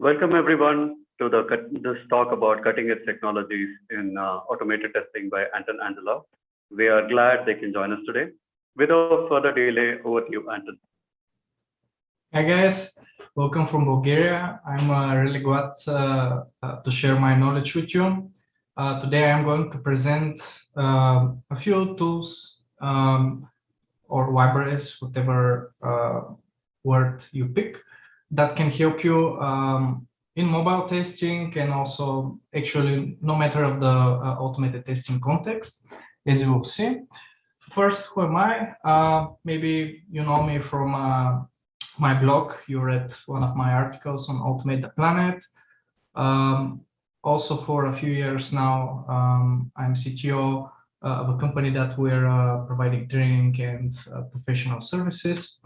Welcome everyone to the this talk about cutting edge technologies in uh, automated testing by Anton Angelov. We are glad they can join us today. Without further delay, over to you, Anton. Hi guys, welcome from Bulgaria. I'm uh, really glad uh, uh to share my knowledge with you. Uh, today I'm going to present um, a few tools um, or libraries, whatever uh, word you pick, that can help you um, in mobile testing and also actually no matter of the uh, automated testing context, as you will see. First, who am I? Uh, maybe you know me from uh, my blog. You read one of my articles on Automate the Planet. Um, also for a few years now, um, I'm CTO uh, of a company that we're uh, providing training and uh, professional services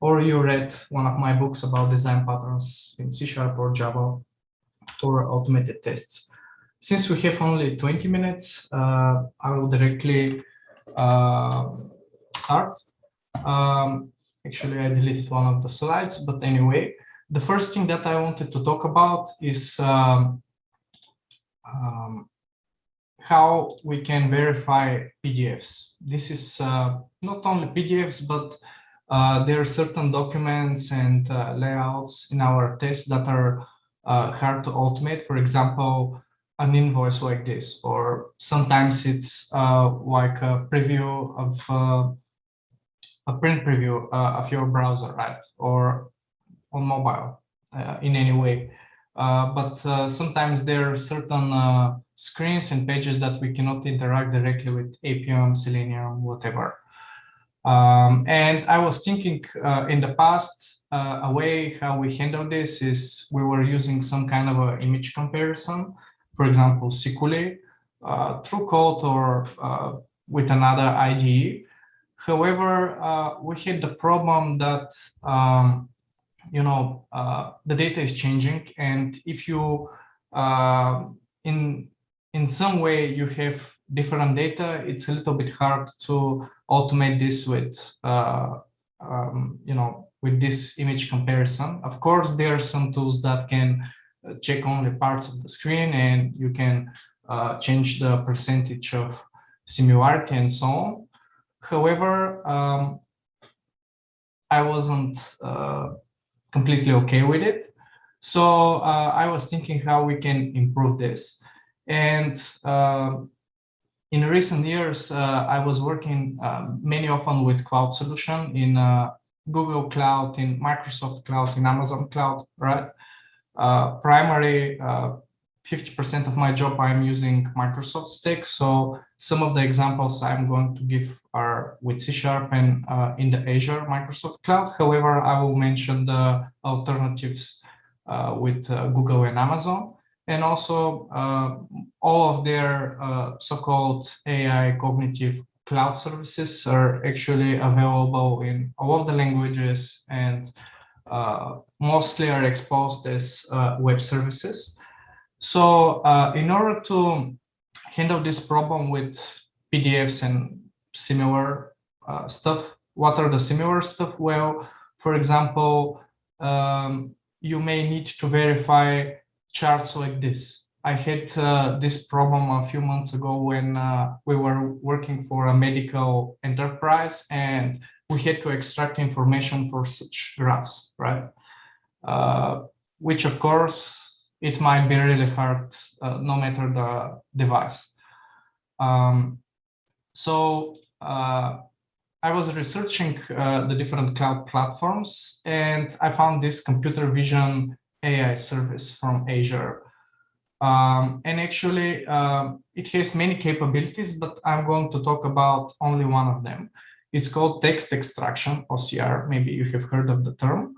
or you read one of my books about design patterns in C Sharp or Java for automated tests. Since we have only 20 minutes, uh, I will directly uh, start. Um, actually, I deleted one of the slides, but anyway, the first thing that I wanted to talk about is um, um, how we can verify PDFs. This is uh, not only PDFs, but uh, there are certain documents and uh, layouts in our tests that are uh, hard to automate. For example, an invoice like this, or sometimes it's uh, like a preview of uh, a print preview uh, of your browser, right? Or on mobile in any way. but sometimes there are certain screens and pages that we cannot interact directly with Appium, Selenium, whatever. Um, and I was thinking uh, in the past, uh, a way how we handle this is we were using some kind of image comparison, for example, Sikuli, uh, through code or uh, with another IDE. However, uh, we had the problem that, um, you know, uh, the data is changing. And if you, in, in some way you have different data, it's a little bit hard to automate this with, uh, um, you know, with this image comparison. Of course, there are some tools that can uh, check only parts of the screen and you can uh, change the percentage of similarity and so on. However, um, I wasn't uh, completely okay with it. So uh, I was thinking how we can improve this. And uh, in recent years, uh, I was working uh, many often with cloud solution in uh, Google Cloud, in Microsoft Cloud, in Amazon Cloud, right? Uh, primary, 50% uh, of my job I'm using Microsoft stack. So some of the examples I'm going to give are with C Sharp and uh, in the Azure Microsoft Cloud. However, I will mention the alternatives with Google and Amazon and also uh, all of their uh, so-called AI cognitive cloud services are actually available in all of the languages and uh, mostly are exposed as web services. So in order to handle this problem with PDFs and similar uh, stuff, what are the similar stuff? Well, for example, um, you may need to verify charts like this. I had uh, this problem a few months ago when uh, we were working for a medical enterprise and we had to extract information for such graphs, right? Uh, which of course, it might be really hard uh, no matter the device. Um, so uh, I was researching uh, the different cloud platforms and I found this computer vision AI service from Azure. Um, and actually, um, it has many capabilities, but I'm going to talk about only one of them. It's called text extraction, OCR. Maybe you have heard of the term.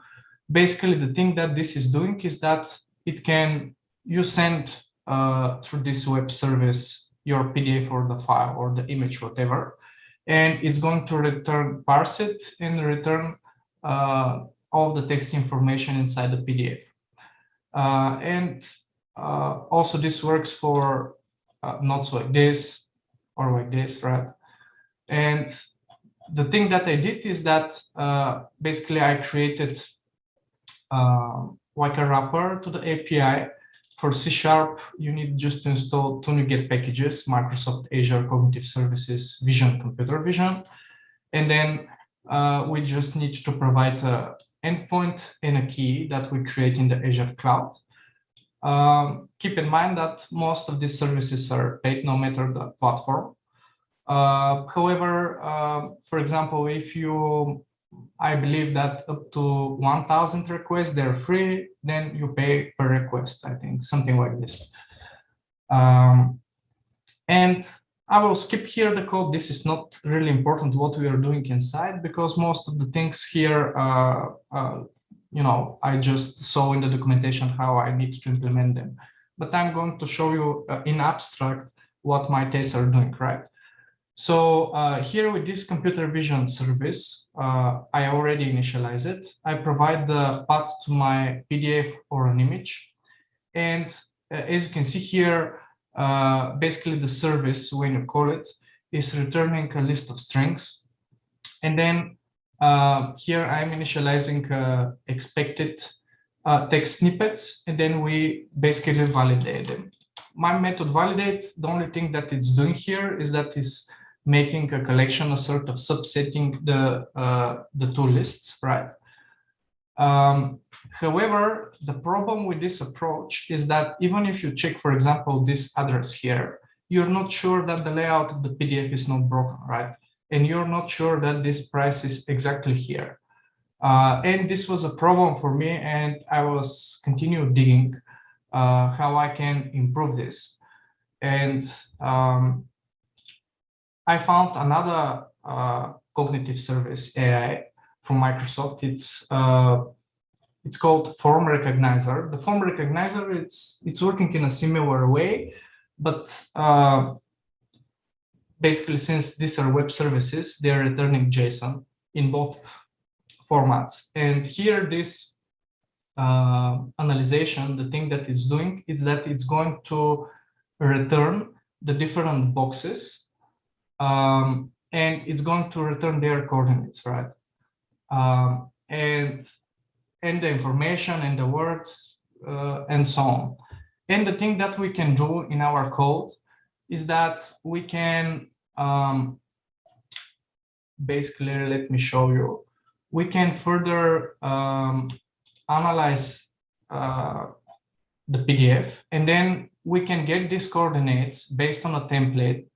Basically, the thing that this is doing is that it can, you send uh, through this web service your PDF or the file or the image, whatever, and it's going to return, parse it and return uh, all the text information inside the PDF. Uh, and uh, also this works for uh, notes like this or like this, right? And the thing that I did is that basically I created um, like a wrapper to the API. For C Sharp, you need just to install two NuGet packages, Microsoft Azure Cognitive Services Vision Computer Vision. And then uh, we just need to provide an endpoint and a key that we create in the Azure cloud. Um, keep in mind that most of these services are paid no matter the platform. Uh, however, uh, for example, if you, I believe that up to 1000 requests, they're free, then you pay per request, I think, something like this. Um, and I will skip here the code. This is not really important what we are doing inside because most of the things here, uh, uh, you know, I just saw in the documentation how I need to implement them. But I'm going to show you uh, in abstract what my tests are doing, right? So uh, here with this computer vision service, uh, I already initialize it. I provide the path to my PDF or an image. And uh, as you can see here, uh, basically the service, when you call it, is returning a list of strings. And then uh, here I'm initializing uh, expected text snippets, and then we basically validate them. My method validate, the only thing that it's doing here is that it's making a collection, a sort of subsetting the, uh, the two lists, right? Um, however, the problem with this approach is that even if you check, for example, this address here, you're not sure that the layout of the PDF is not broken, right? And you're not sure that this price is exactly here. Uh, and this was a problem for me and I was continue digging uh, how I can improve this. And um, I found another uh, cognitive service AI from Microsoft. It's uh, it's called Form Recognizer. The Form Recognizer it's it's working in a similar way, but uh, basically since these are web services, they are returning JSON in both formats. And here, this uh, analyzation, the thing that it's doing is that it's going to return the different boxes um, and it's going to return their coordinates, right? Um, and and the information and the words uh, and so on. And the thing that we can do in our code is that we can um, basically, let me show you, we can further um, analyze uh, the PDF and then we can get these coordinates based on a template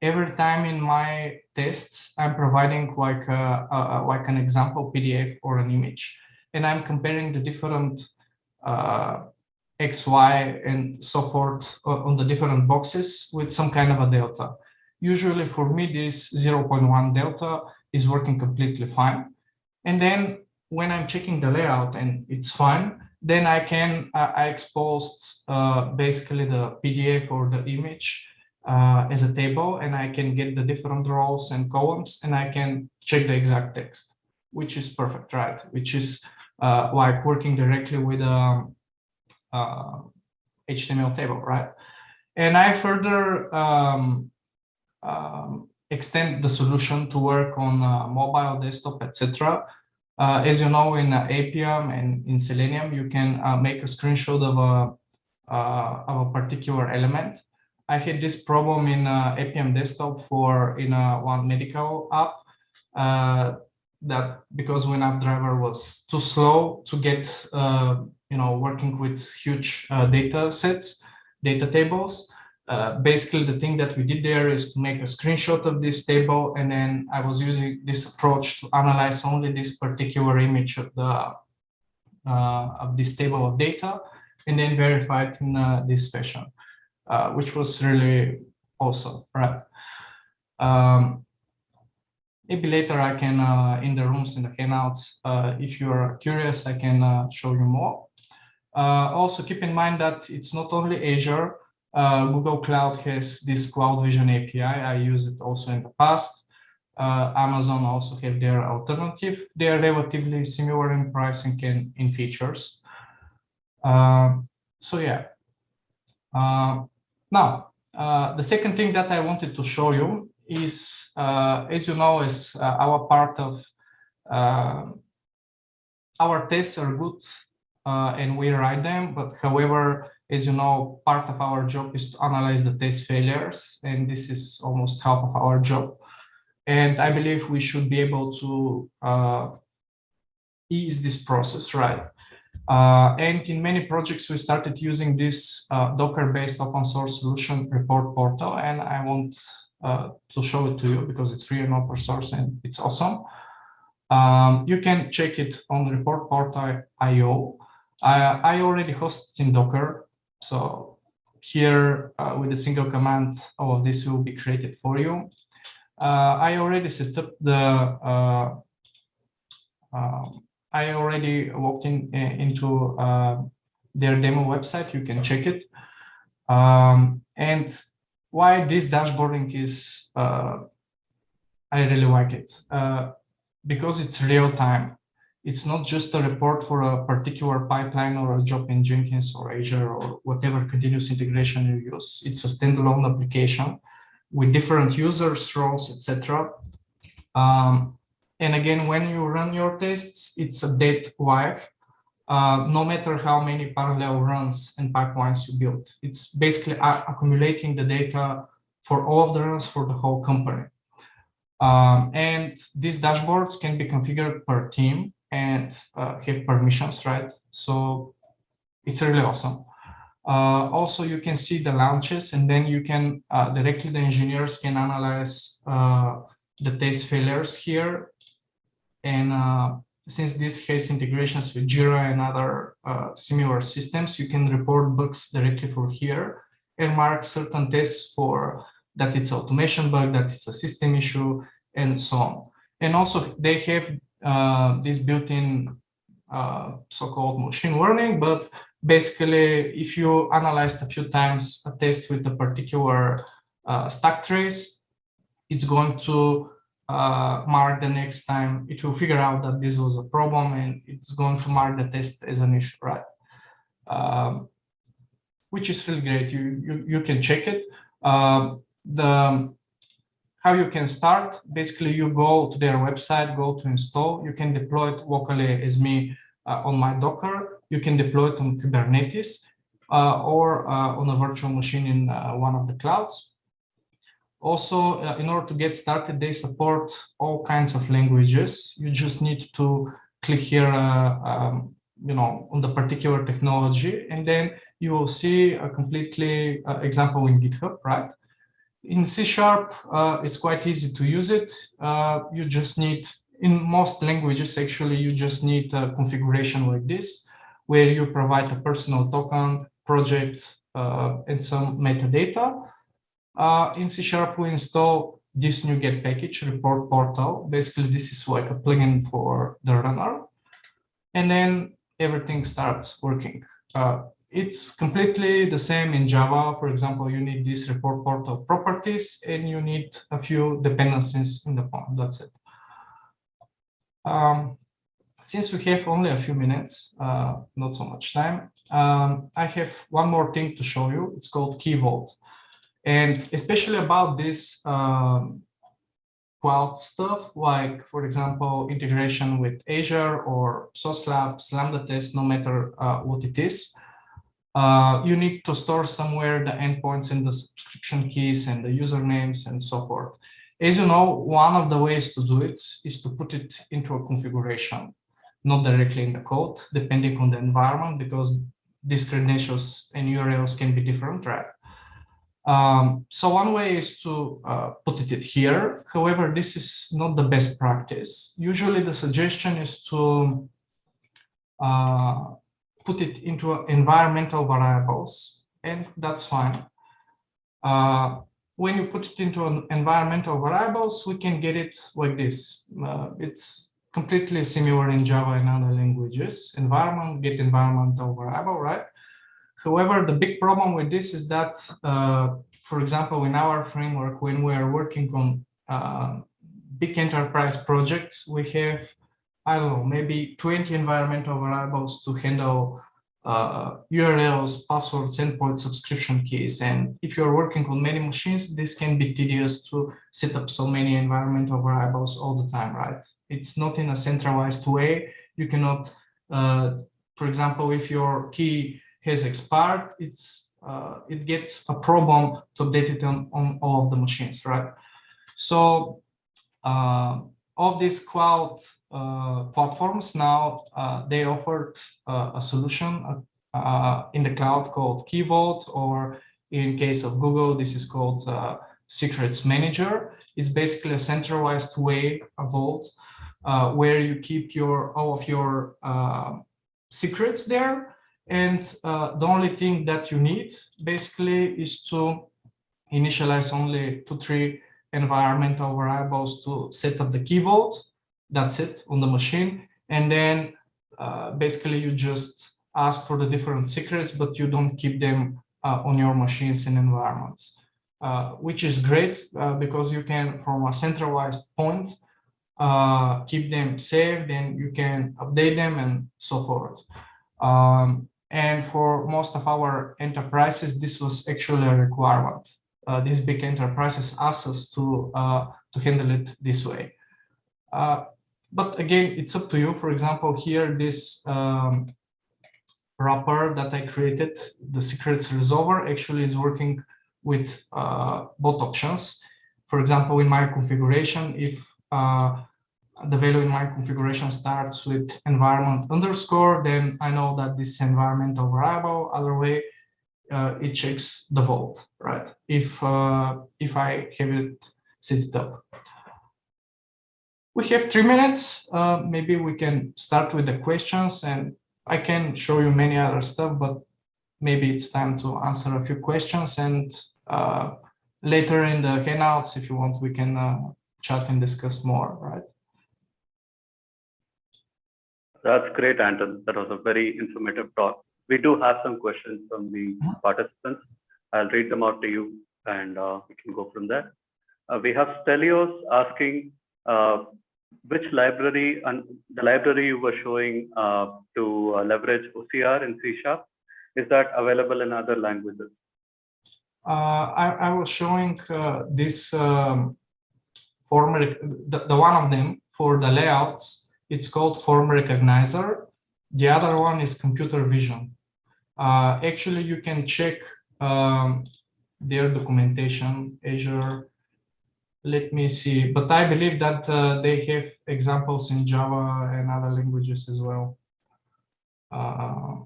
every time in my tests, I'm providing like a, a, like an example PDF or an image, and I'm comparing the different uh, X, Y, and so forth on the different boxes with some kind of a delta. Usually for me, this 0.1 delta is working completely fine. And then when I'm checking the layout and it's fine, then I can, uh, I exposed uh, basically the PDF or the image uh, as a table and I can get the different rows and columns and I can check the exact text, which is perfect, right? Which is uh, like working directly with a, a, HTML table, right? And I further um, um, extend the solution to work on uh, mobile, desktop, etc. Uh, as you know, in uh, and in Selenium, you can uh, make a screenshot of a, uh, of a particular element I had this problem in uh, Appium desktop for in uh, one medical app uh, that because WinAppDriver was too slow to get, uh, you know, working with huge uh, data sets, data tables. Uh, basically, the thing that we did there is to make a screenshot of this table, and then I was using this approach to analyze only this particular image of the of this table of data, and then verify it in this fashion. Uh, which was really awesome, right? Um, maybe later I can, uh, in the rooms, in the hangouts, uh, if you're curious, I can uh, show you more. Uh, also keep in mind that it's not only Azure, Google Cloud has this Cloud Vision API. I used it also in the past. Amazon also have their alternative. They are relatively similar in pricing and in features. so yeah, now, uh, the second thing that I wanted to show you is, uh, as you know, is uh, our part of uh, our tests are good uh, and we write them. But however, as you know, part of our job is to analyze the test failures, and this is almost half of our job. And I believe we should be able to uh, ease this process, right? Uh, and in many projects, we started using this uh, Docker-based open source solution report portal, and I want uh, to show it to you because it's free and open source and it's awesome. Um, you can check it on the report portal IO. I, I already hosted in Docker, so here uh, with a single command, all of this will be created for you. Uh, I already set up the uh, um, I already walked in into uh, their demo website. You can check it. Um, and why this dashboarding is, uh, I really like it uh, because it's real time. It's not just a report for a particular pipeline or a job in Jenkins or Azure or whatever continuous integration you use. It's a standalone application with different users, roles, etc. Um, and again, when you run your tests, it's a dead. Uh, no matter how many parallel runs and pipelines you build. It's basically accumulating the data for all of the runs for the whole company. Um, and these dashboards can be configured per team and uh, have permissions, right? So it's really awesome. Uh, also, you can see the launches and then you can uh, directly, the engineers can analyze uh, the test failures here and uh, since this has integrations with Jira and other uh, similar systems, you can report bugs directly from here and mark certain tests for that it's automation bug, that it's a system issue, and so on. And also they have uh, this built-in uh, so-called machine learning, but basically if you analyzed a few times a test with a particular uh, stack trace, it's going to uh, mark the next time, it will figure out that this was a problem and it's going to mark the test as an issue, right? Um, which is really great. You, you, you can check it. Um, the how you can start, basically you go to their website, go to install, you can deploy it locally as me uh, on my Docker, you can deploy it on Kubernetes uh, or uh, on a virtual machine in uh, one of the clouds. Also, uh, in order to get started, they support all kinds of languages. You just need to click here, uh, um, you know, on the particular technology, and then you will see a completely uh, example in GitHub, right? In C Sharp, uh, it's quite easy to use it. Uh, you just need, in most languages, actually, you just need a configuration like this, where you provide a personal token, project, uh, and some metadata uh, in C Sharp, we install this new NuGet package report portal. Basically, this is like a plugin for the runner. And then everything starts working. Uh, it's completely the same in Java. For example, you need this report portal properties and you need a few dependencies in the POM. That's it. Um, since we have only a few minutes, uh, not so much time, um, I have one more thing to show you. It's called Key Vault. And especially about this um, cloud stuff, like, for example, integration with Azure or Sauce Labs, Lambda test, no matter uh, what it is, uh, you need to store somewhere the endpoints and the subscription keys and the usernames and so forth. As you know, one of the ways to do it is to put it into a configuration, not directly in the code, depending on the environment, because these credentials and URLs can be different, right? Um, so one way is to uh, put it here. However, this is not the best practice. Usually the suggestion is to uh, put it into environmental variables, and that's fine. Uh, when you put it into an environmental variables, we can get it like this. Uh, it's completely similar in Java and other languages. Environment, get environmental variable, right? However, the big problem with this is that, uh, for example, in our framework, when we are working on uh, big enterprise projects, we have, I don't know, maybe 20 environmental variables to handle uh, URLs, passwords, endpoint subscription keys. And if you're working on many machines, this can be tedious to set up so many environmental variables all the time, right? It's not in a centralized way. You cannot uh, for example, if your key has expired, it's uh, it gets a problem to update it on, on all of the machines, right? So uh, of these cloud uh, platforms now, uh, they offered uh, a solution uh, in the cloud called Key Vault, or in case of Google, this is called Secrets Manager. It's basically a centralized way, a vault, where you keep your all of your secrets there and uh, the only thing that you need basically is to initialize only two, three environmental variables to set up the key vault. That's it on the machine. And then uh, basically you just ask for the different secrets, but you don't keep them uh, on your machines and environments, uh, which is great uh, because you can, from a centralized point, uh, keep them saved and you can update them and so forth. Um, and for most of our enterprises, this was actually a requirement. Uh, these big enterprises asked us to, uh, to handle it this way. Uh, but again, it's up to you. For example, here, this um, wrapper that I created, the secrets resolver, actually is working with uh, both options. For example, in my configuration, if uh, the value in my configuration starts with environment underscore, then I know that this environmental variable, other way, uh, it checks the vault, right? If uh, if I have it set it up. We have three minutes. Uh, maybe we can start with the questions and I can show you many other stuff, but maybe it's time to answer a few questions and uh, later in the handouts, if you want, we can uh, chat and discuss more, right? That's great, Anton. That was a very informative talk. We do have some questions from the Mm-hmm. participants. I'll read them out to you and uh, we can go from there. Uh, we have Stelios asking uh, which library and the library you were showing uh, to uh, leverage OCR in C Sharp. Is that available in other languages? Uh, I, I was showing this um, form, the, the one of them for the layouts it's called form recognizer. The other one is computer vision. Uh, actually, you can check um, their documentation, Azure. Let me see, but I believe that uh, they have examples in Java and other languages as well. Uh,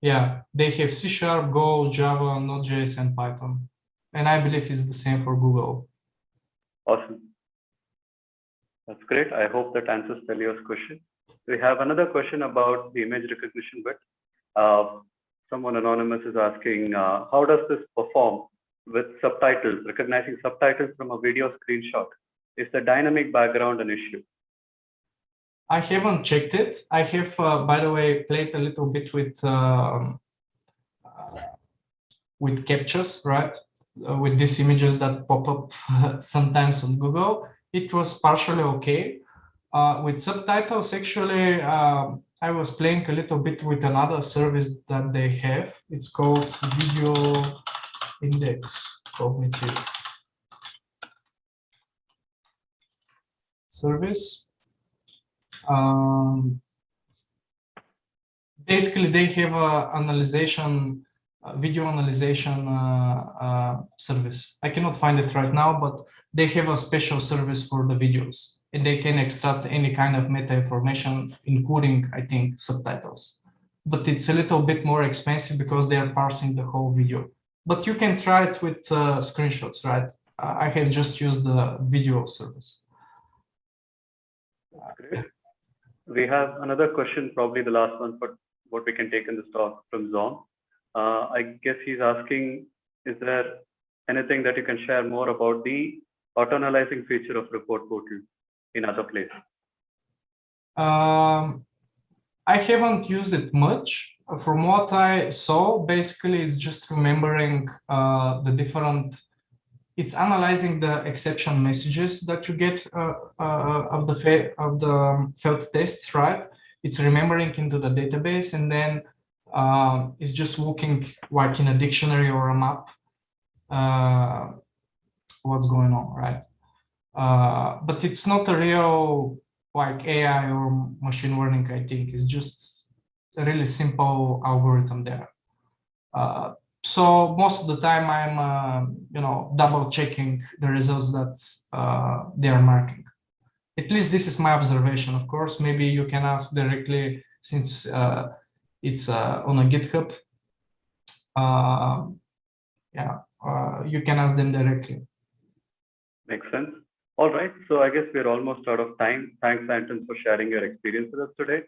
yeah, they have C Sharp, Go, Java, Node.js, and Python. And I believe it's the same for Google. Awesome. That's great. I hope that answers Stelios' question. We have another question about the image recognition bit. Uh, someone anonymous is asking, uh, how does this perform with subtitles, recognizing subtitles from a video screenshot? Is the dynamic background an issue? I haven't checked it. I have, uh, by the way, played a little bit with um, with captchas, right? Uh, with these images that pop up sometimes on Google it was partially okay. Uh, with subtitles, actually, um, I was playing a little bit with another service that they have. It's called Video Index Cognitive Service. Um, basically, they have a analyzation, a video analyzation uh, uh, service. I cannot find it right now, but they have a special service for the videos and they can extract any kind of meta information, including, I think, subtitles. But it's a little bit more expensive because they are parsing the whole video. But you can try it with uh, screenshots, right? I have just used the video service. We have another question, probably the last one, but what we can take in this talk from Zom. Uh, I guess he's asking, is there anything that you can share more about the auto-analyzing feature of report portal in other places? Um, I haven't used it much. From what I saw, basically, it's just remembering uh, the different. It's analyzing the exception messages that you get uh, uh, of the of the failed tests, right? It's remembering into the database, and then um, it's just looking like in a dictionary or a map uh, what's going on, right? Uh, but it's not a real like AI or machine learning, I think. It's just a really simple algorithm there. Uh, so most of the time I'm, uh, you know, double checking the results that uh, they are marking. At least this is my observation. Of course, maybe you can ask directly since uh, it's uh, on a GitHub. Uh, yeah, uh, you can ask them directly. Makes sense. All right. So I guess we're almost out of time. Thanks, Anton, for sharing your experience with us today.